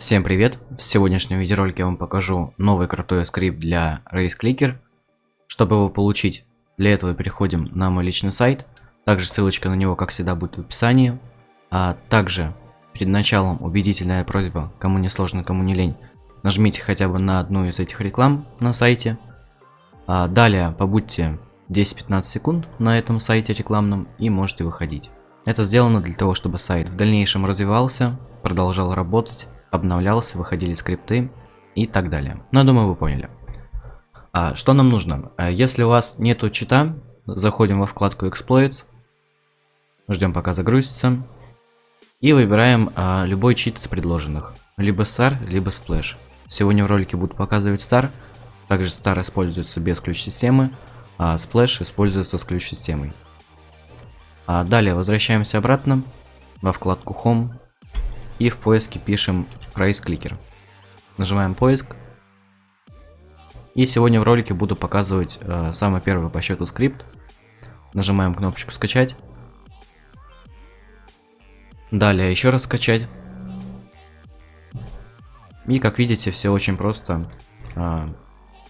Всем привет! В сегодняшнем видеоролике я вам покажу новый крутой скрипт для RaceClicker. Чтобы его получить, для этого переходим на мой личный сайт. Также ссылочка на него, как всегда, будет в описании. А также, перед началом, убедительная просьба, кому не сложно, кому не лень, нажмите хотя бы на одну из этих реклам на сайте. А далее, побудьте 10-15 секунд на этом сайте рекламном и можете выходить. Это сделано для того, чтобы сайт в дальнейшем развивался, продолжал работать обновлялся, выходили скрипты и так далее. Но я думаю, вы поняли. А, что нам нужно? А, если у вас нету чита, заходим во вкладку Exploits, ждем пока загрузится, и выбираем а, любой чит из предложенных. Либо Star, либо Splash. Сегодня в ролике буду показывать Star. Также Star используется без ключ-системы, а Splash используется с ключ-системой. А далее возвращаемся обратно во вкладку Home и в поиске пишем Race Clicker. Нажимаем поиск. И сегодня в ролике буду показывать э, самый первый по счету скрипт. Нажимаем кнопочку скачать. Далее еще раз скачать. И как видите, все очень просто. Э,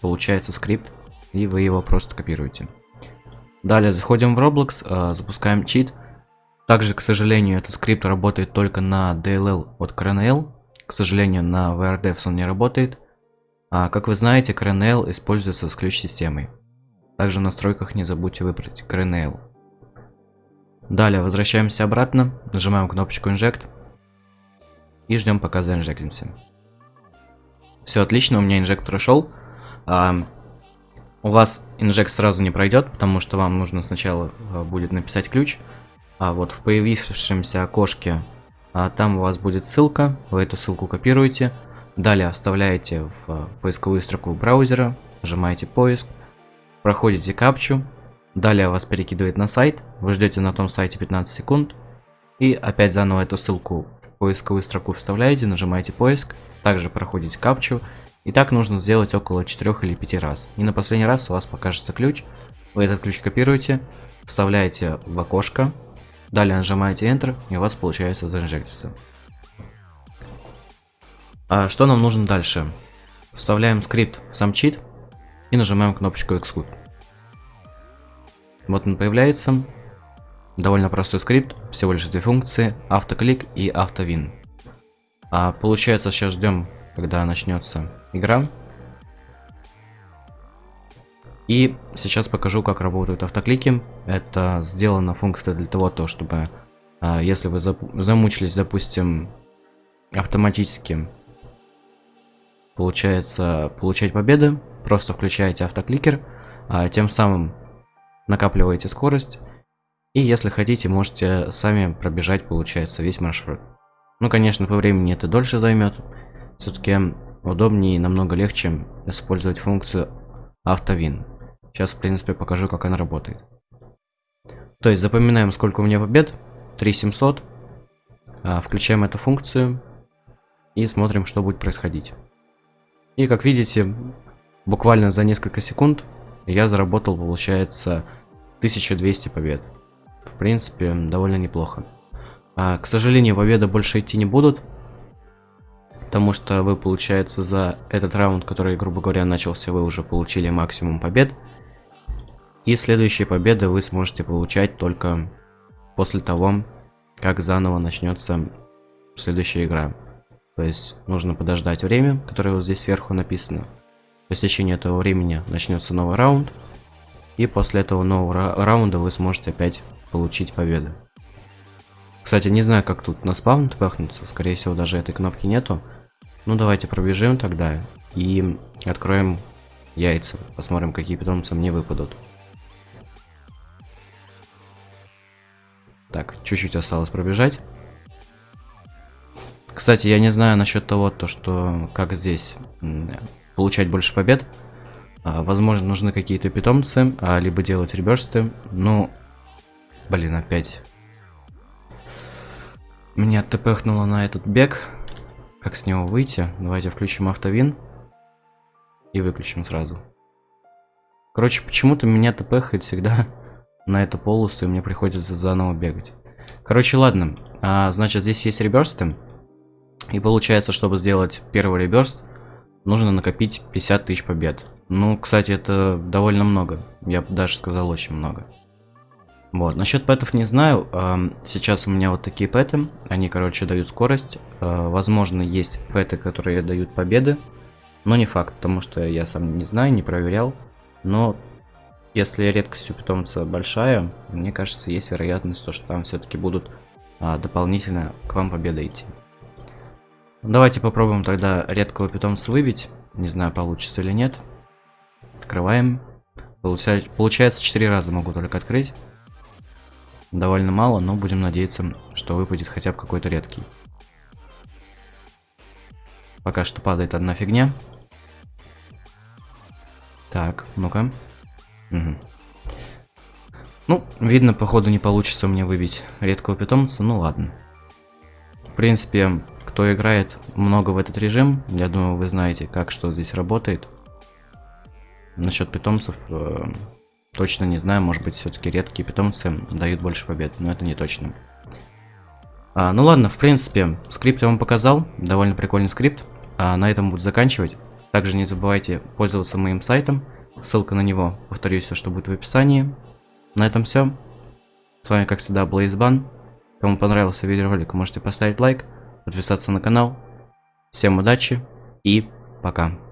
получается скрипт, и вы его просто копируете. Далее заходим в Roblox, э, запускаем чит. Также, к сожалению, этот скрипт работает только на DLL от CRNL. К сожалению, на VRDevs он не работает. А, как вы знаете, CRNL используется с ключ-системой. Также в настройках не забудьте выбрать CRNL. Далее возвращаемся обратно, нажимаем кнопочку Inject и ждем пока заинжектимся. Все отлично, у меня инжект прошел. А, у вас инжект сразу не пройдет, потому что вам нужно сначала а, будет написать ключ. А вот в появившемся окошке а там у вас будет ссылка, вы эту ссылку копируете, далее оставляете в э, поисковую строку браузера, нажимаете поиск, проходите капчу, далее вас перекидывает на сайт, вы ждете на том сайте 15 секунд, и опять заново эту ссылку в поисковую строку вставляете, нажимаете поиск, также проходите капчу, и так нужно сделать около 4 или 5 раз. И на последний раз у вас покажется ключ, вы этот ключ копируете, вставляете в окошко, Далее нажимаете Enter, и у вас получается заинжектиться. А что нам нужно дальше? Вставляем скрипт в сам чит и нажимаем кнопочку Execute. Вот он появляется. Довольно простой скрипт, всего лишь две функции, автоклик и автовин. А получается сейчас ждем, когда начнется игра. И сейчас покажу, как работают автоклики. Это сделана функция для того, то, чтобы, а, если вы замучились, допустим, автоматически, получается, получать победы, просто включаете автокликер, а тем самым накапливаете скорость. И если хотите, можете сами пробежать, получается, весь маршрут. Ну, конечно, по времени это дольше займет. Все-таки удобнее и намного легче использовать функцию автовин. Сейчас, в принципе, покажу, как она работает. То есть запоминаем, сколько у меня побед. 3700. А, включаем эту функцию. И смотрим, что будет происходить. И, как видите, буквально за несколько секунд я заработал, получается, 1200 побед. В принципе, довольно неплохо. А, к сожалению, победы больше идти не будут. Потому что вы, получается, за этот раунд, который, грубо говоря, начался, вы уже получили максимум побед. И следующие победы вы сможете получать только после того, как заново начнется следующая игра. То есть нужно подождать время, которое вот здесь сверху написано. По истечении этого времени начнется новый раунд. И после этого нового раунда вы сможете опять получить победу. Кстати, не знаю, как тут на спавн пахнуться. Скорее всего, даже этой кнопки нету. Ну, давайте пробежим тогда. И откроем яйца. Посмотрим, какие питомцы мне выпадут. Так, чуть-чуть осталось пробежать. Кстати, я не знаю насчет того, то, что как здесь получать больше побед. А, возможно, нужны какие-то питомцы, а, либо делать реберсты. Ну, блин, опять. Меня тпхнуло на этот бег. Как с него выйти? Давайте включим автовин. И выключим сразу. Короче, почему-то меня тпхает всегда на эту полосу, и мне приходится заново бегать. Короче, ладно. А, значит, здесь есть реберсты. И получается, чтобы сделать первый реберст, нужно накопить 50 тысяч побед. Ну, кстати, это довольно много. Я даже сказал, очень много. Вот, насчет пэтов не знаю. Сейчас у меня вот такие пэты. Они, короче, дают скорость. А, возможно, есть пэты, которые дают победы. Но не факт, потому что я сам не знаю, не проверял. Но если редкость у питомца большая, мне кажется, есть вероятность, что там все-таки будут а, дополнительно к вам победы идти. Давайте попробуем тогда редкого питомца выбить. Не знаю, получится или нет. Открываем. Получается, получается 4 раза могу только открыть. Довольно мало, но будем надеяться, что выпадет хотя бы какой-то редкий. Пока что падает одна фигня. Так, ну-ка. Ну, видно, походу не получится у меня выбить редкого питомца, ну ладно. В принципе, кто играет много в этот режим, я думаю, вы знаете, как что здесь работает. Насчет питомцев, э, точно не знаю, может быть, все-таки редкие питомцы дают больше побед, но это не точно. А, ну ладно, в принципе, скрипт я вам показал, довольно прикольный скрипт. А на этом буду заканчивать. Также не забывайте пользоваться моим сайтом, ссылка на него, повторюсь, все, что будет в описании. На этом все. С вами, как всегда, Блейзбан. Кому понравился видеоролик, можете поставить лайк, подписаться на канал. Всем удачи и пока.